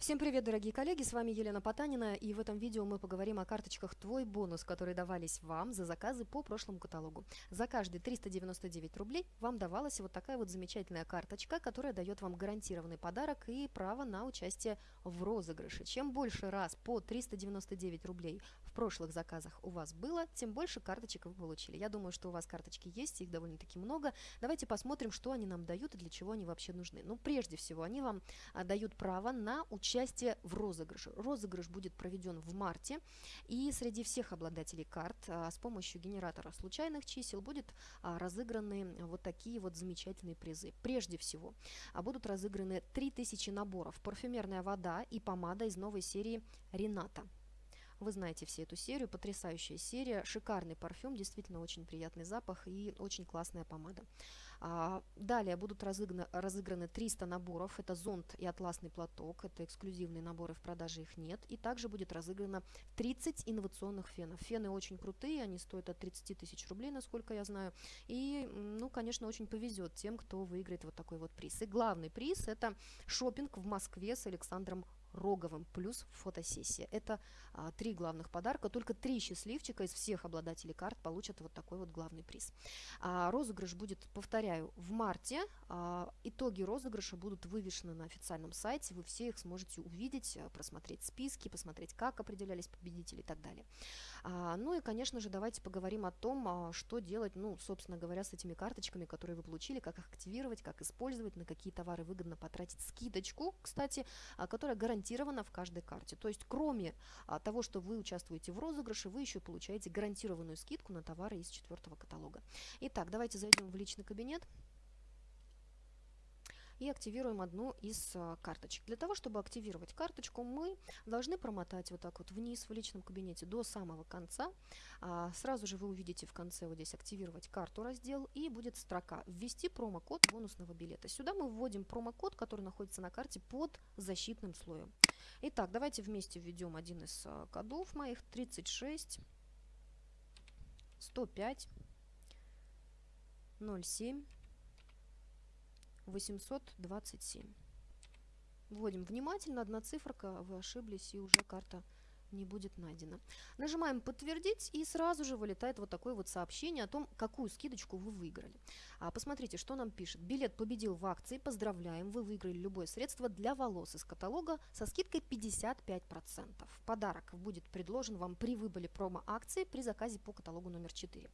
Всем привет, дорогие коллеги, с вами Елена Потанина, и в этом видео мы поговорим о карточках «Твой бонус», которые давались вам за заказы по прошлому каталогу. За каждые 399 рублей вам давалась вот такая вот замечательная карточка, которая дает вам гарантированный подарок и право на участие в розыгрыше. Чем больше раз по 399 рублей в прошлых заказах у вас было, тем больше карточек вы получили. Я думаю, что у вас карточки есть, их довольно-таки много. Давайте посмотрим, что они нам дают и для чего они вообще нужны. Ну, прежде всего, они вам а, дают право на участие участие в розыгрыше. Розыгрыш будет проведен в марте, и среди всех обладателей карт а, с помощью генератора случайных чисел будет а, разыграны вот такие вот замечательные призы. Прежде всего, а, будут разыграны 3000 наборов парфюмерная вода и помада из новой серии Рената. Вы знаете все эту серию, потрясающая серия, шикарный парфюм, действительно очень приятный запах и очень классная помада. А, далее будут разыграны, разыграны 300 наборов, это зонт и атласный платок, это эксклюзивные наборы, в продаже их нет. И также будет разыграно 30 инновационных фенов. Фены очень крутые, они стоят от 30 тысяч рублей, насколько я знаю. И, ну, конечно, очень повезет тем, кто выиграет вот такой вот приз. И главный приз это шопинг в Москве с Александром Роговым плюс фотосессия. Это а, три главных подарка. Только три счастливчика из всех обладателей карт получат вот такой вот главный приз. А, розыгрыш будет, повторяю, в марте. А, итоги розыгрыша будут вывешены на официальном сайте. Вы все их сможете увидеть, а, просмотреть списки, посмотреть, как определялись победители и так далее. А, ну и, конечно же, давайте поговорим о том, а, что делать, ну, собственно говоря, с этими карточками, которые вы получили, как их активировать, как использовать, на какие товары выгодно потратить скидочку, кстати, а, которая гарантирует гарантировано в каждой карте. То есть кроме а, того, что вы участвуете в розыгрыше, вы еще получаете гарантированную скидку на товары из четвертого каталога. Итак, давайте зайдем в личный кабинет и активируем одну из а, карточек. Для того, чтобы активировать карточку, мы должны промотать вот так вот вниз в личном кабинете до самого конца. А, сразу же вы увидите в конце вот здесь «Активировать карту» раздел и будет строка «Ввести промокод бонусного билета». Сюда мы вводим промокод, который находится на карте под защитным слоем. Итак, давайте вместе введем один из а, кодов моих 36 105 07 827. Вводим внимательно, одна циферка, вы ошиблись, и уже карта не будет найдено. Нажимаем «Подтвердить» и сразу же вылетает вот такое вот сообщение о том, какую скидочку вы выиграли. А, посмотрите, что нам пишет. Билет победил в акции, поздравляем, вы выиграли любое средство для волос из каталога со скидкой 55%. Подарок будет предложен вам при выборе промо-акции при заказе по каталогу номер 4.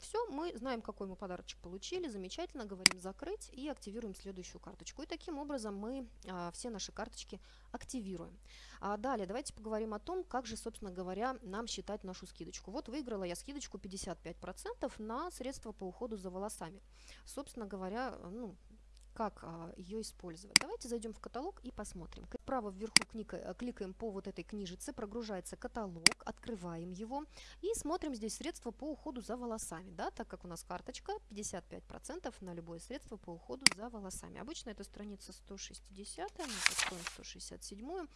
Все, мы знаем, какой мы подарочек получили, замечательно, говорим «Закрыть» и активируем следующую карточку. И таким образом мы а, все наши карточки активируем. А далее давайте поговорим о том, как же, собственно говоря, нам считать нашу скидочку. Вот выиграла я скидочку 55% на средства по уходу за волосами. Собственно говоря, ну, как а, ее использовать. Давайте зайдем в каталог и посмотрим. Право вверху кника, э, кликаем по вот этой книжице, прогружается каталог, открываем его и смотрим здесь средства по уходу за волосами. Да, так как у нас карточка 55% на любое средство по уходу за волосами. Обычно это страница 160, мы откроем 167.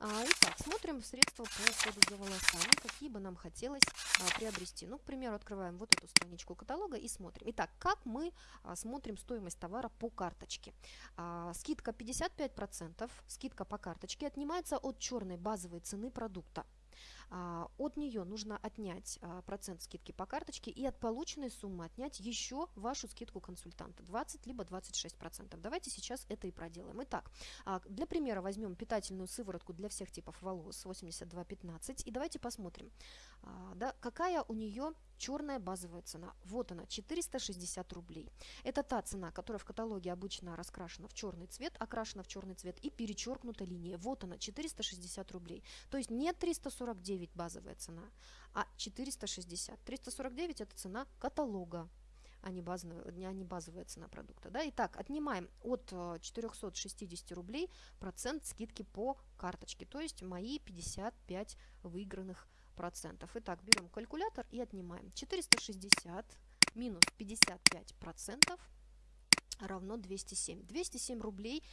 А, итак, смотрим средства по уходу за волосами, какие бы нам хотелось а, приобрести. Ну, к примеру, открываем вот эту страничку каталога и смотрим. Итак, как мы а, смотрим стоимость товара по карточке? Скидка 55%, скидка по карточке отнимается от черной базовой цены продукта. А, от нее нужно отнять а, процент скидки по карточке и от полученной суммы отнять еще вашу скидку консультанта 20 либо 26 процентов. Давайте сейчас это и проделаем. Итак, а, для примера возьмем питательную сыворотку для всех типов волос 8215 и давайте посмотрим, да, какая у нее черная базовая цена. Вот она, 460 рублей. Это та цена, которая в каталоге обычно раскрашена в черный цвет, окрашена в черный цвет и перечеркнута линия. Вот она, 460 рублей. То есть не 349 базовая цена, а 460. 349 это цена каталога а не, базовая, а не базовая цена продукта. Да? Итак, отнимаем от 460 э, рублей процент скидки по карточке, то есть мои 55 выигранных процентов. Итак, берем калькулятор и отнимаем. 460 минус 55 процентов равно 207. 207 рублей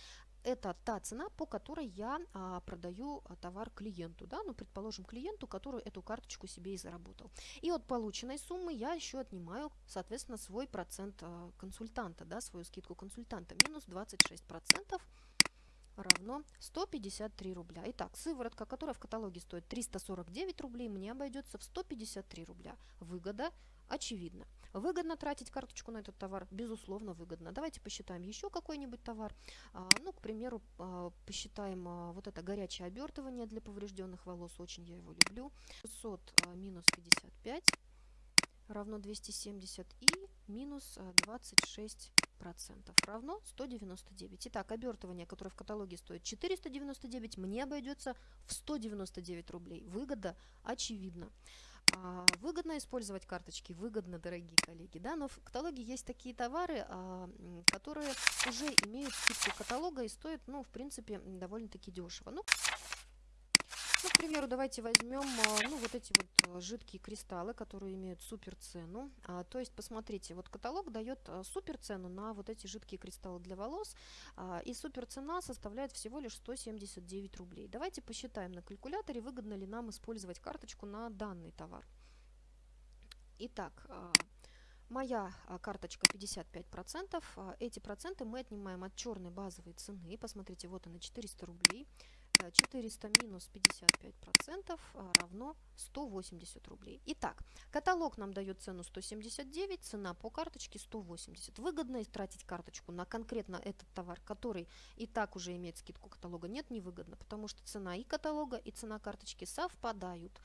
это та цена, по которой я а, продаю а, товар клиенту, да, ну, предположим, клиенту, который эту карточку себе и заработал. И от полученной суммы я еще отнимаю, соответственно, свой процент а, консультанта, да, свою скидку консультанта, минус 26 процентов равно равно 153 рубля. Итак, сыворотка, которая в каталоге стоит 349 рублей, мне обойдется в 153 рубля. Выгода очевидна. Выгодно тратить карточку на этот товар? Безусловно, выгодно. Давайте посчитаем еще какой-нибудь товар. А, ну, к примеру, а, посчитаем а, вот это горячее обертывание для поврежденных волос. Очень я его люблю. 600 а, минус 55 равно 270 и минус 26 а, процентов равно 199. Итак, обертывание, которое в каталоге стоит 499, мне обойдется в 199 рублей. Выгода очевидна. А, выгодно использовать карточки, выгодно, дорогие коллеги, да, но в каталоге есть такие товары, а, которые уже имеют скидку каталога и стоят, ну, в принципе, довольно-таки дешево. Ну, ну, к примеру, давайте возьмем а, ну, вот эти вот жидкие кристаллы, которые имеют супер цену. А, то есть, посмотрите, вот каталог дает супер цену на вот эти жидкие кристаллы для волос. А, и супер цена составляет всего лишь 179 рублей. Давайте посчитаем на калькуляторе, выгодно ли нам использовать карточку на данный товар. Итак, Моя карточка 55%. Эти проценты мы отнимаем от черной базовой цены. Посмотрите, вот она 400 рублей. 400 минус 55% а, равно 180 рублей. Итак, каталог нам дает цену 179, цена по карточке 180. Выгодно тратить карточку на конкретно этот товар, который и так уже имеет скидку каталога? Нет, невыгодно, потому что цена и каталога, и цена карточки совпадают.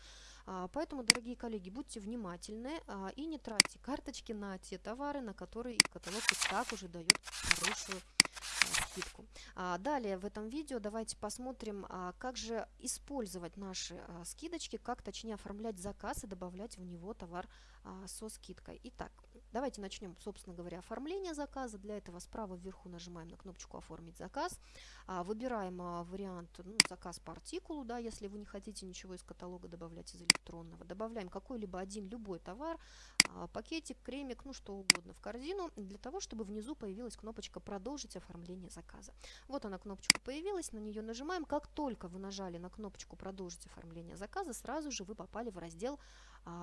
А, поэтому, дорогие коллеги, будьте внимательны а, и не тратьте карточки на те товары, на которые каталог и так уже дает хорошую скидку. А, далее в этом видео давайте посмотрим, а, как же использовать наши а, скидочки, как точнее оформлять заказ и добавлять в него товар со скидкой. Итак, давайте начнем, собственно говоря, оформление заказа. Для этого справа вверху нажимаем на кнопочку «Оформить заказ». Выбираем вариант ну, «Заказ по артикулу», да, если вы не хотите ничего из каталога добавлять из электронного. Добавляем какой-либо один любой товар, пакетик, кремик, ну что угодно в корзину, для того, чтобы внизу появилась кнопочка «Продолжить оформление заказа». Вот она кнопочка появилась, на нее нажимаем. Как только вы нажали на кнопочку «Продолжить оформление заказа», сразу же вы попали в раздел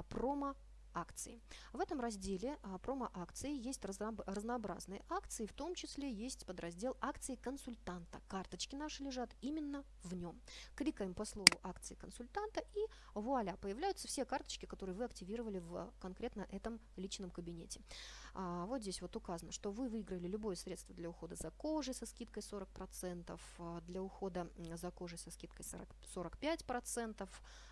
«Промо акции. В этом разделе а, промо-акции есть разнообразные акции, в том числе есть подраздел акции консультанта. Карточки наши лежат именно в нем. Кликаем по слову акции консультанта и вуаля, появляются все карточки, которые вы активировали в конкретно этом личном кабинете. А, вот здесь вот указано, что вы выиграли любое средство для ухода за кожей со скидкой 40%, а, для ухода за кожей со скидкой 40, 45%,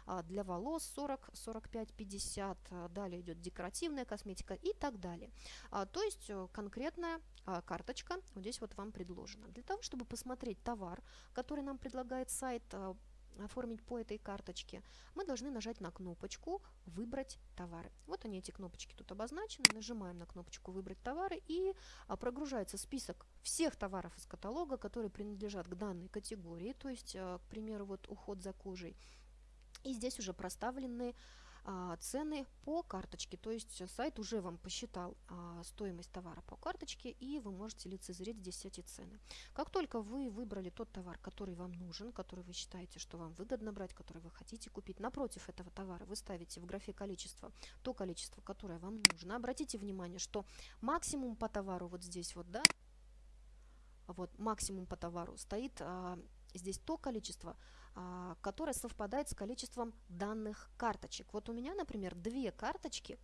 а, для волос 40, 45, 50, далее идет декоративная косметика и так далее. А, то есть э, конкретная а, карточка вот здесь вот вам предложена. Для того, чтобы посмотреть товар, который нам предлагает сайт, а, оформить по этой карточке, мы должны нажать на кнопочку «Выбрать товары». Вот они, эти кнопочки тут обозначены. Нажимаем на кнопочку «Выбрать товары» и а, прогружается список всех товаров из каталога, которые принадлежат к данной категории, то есть, а, к примеру, вот уход за кожей. И здесь уже проставлены цены по карточке. То есть сайт уже вам посчитал а, стоимость товара по карточке, и вы можете лицезреть здесь эти цены. Как только вы выбрали тот товар, который вам нужен, который вы считаете, что вам выгодно брать, который вы хотите купить, напротив этого товара вы ставите в графе количество то количество, которое вам нужно. Обратите внимание, что максимум по товару вот здесь вот, да, вот максимум по товару стоит а, здесь то количество, а, которое совпадает с количеством данных карточек. Вот у меня, например, две карточки, а,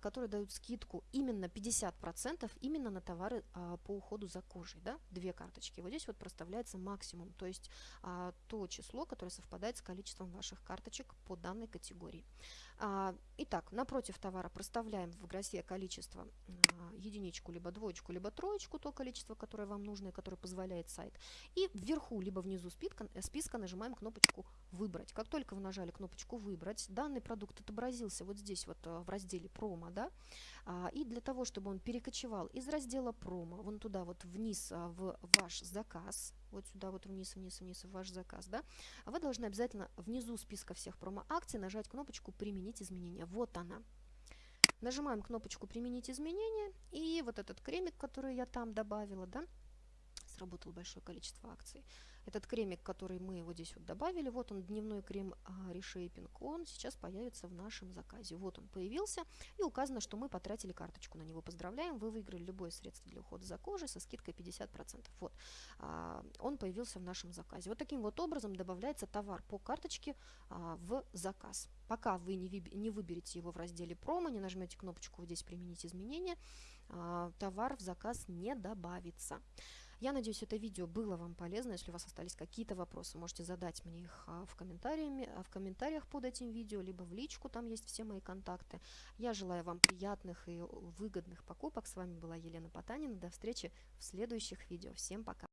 которые дают скидку именно 50% именно на товары а, по уходу за кожей. Да? Две карточки. Вот здесь вот проставляется максимум, то есть то число, которое совпадает с количеством ваших карточек по данной категории. А, итак, напротив товара проставляем в графе количество а, единичку, либо двоечку, либо троечку, то количество, которое вам нужно и которое позволяет сайт. И вверху, либо внизу списка, э, списка нажимаем кнопочку «Выбрать». Как только вы нажали кнопочку «Выбрать», данный продукт отобразился вот здесь вот в разделе «Промо», да, а, и для того, чтобы он перекочевал из раздела «Промо» вон туда вот вниз в ваш заказ, вот сюда вот вниз, вниз, вниз в ваш заказ, да, вы должны обязательно внизу списка всех промо-акций нажать кнопочку «Применить изменения». Вот она. Нажимаем кнопочку «Применить изменения», и вот этот кремик, который я там добавила, да, сработало большое количество акций. Этот кремик, который мы вот здесь вот добавили, вот он, дневной крем а, Reshaping, он сейчас появится в нашем заказе. Вот он появился, и указано, что мы потратили карточку на него. Поздравляем, вы выиграли любое средство для ухода за кожей со скидкой 50%. Вот, а, он появился в нашем заказе. Вот таким вот образом добавляется товар по карточке а, в заказ. Пока вы не, не выберете его в разделе промо, не нажмете кнопочку вот здесь «Применить изменения», а, товар в заказ не добавится. Я надеюсь, это видео было вам полезно. Если у вас остались какие-то вопросы, можете задать мне их а, в, комментариями, а, в комментариях под этим видео, либо в личку, там есть все мои контакты. Я желаю вам приятных и выгодных покупок. С вами была Елена Потанина. До встречи в следующих видео. Всем пока!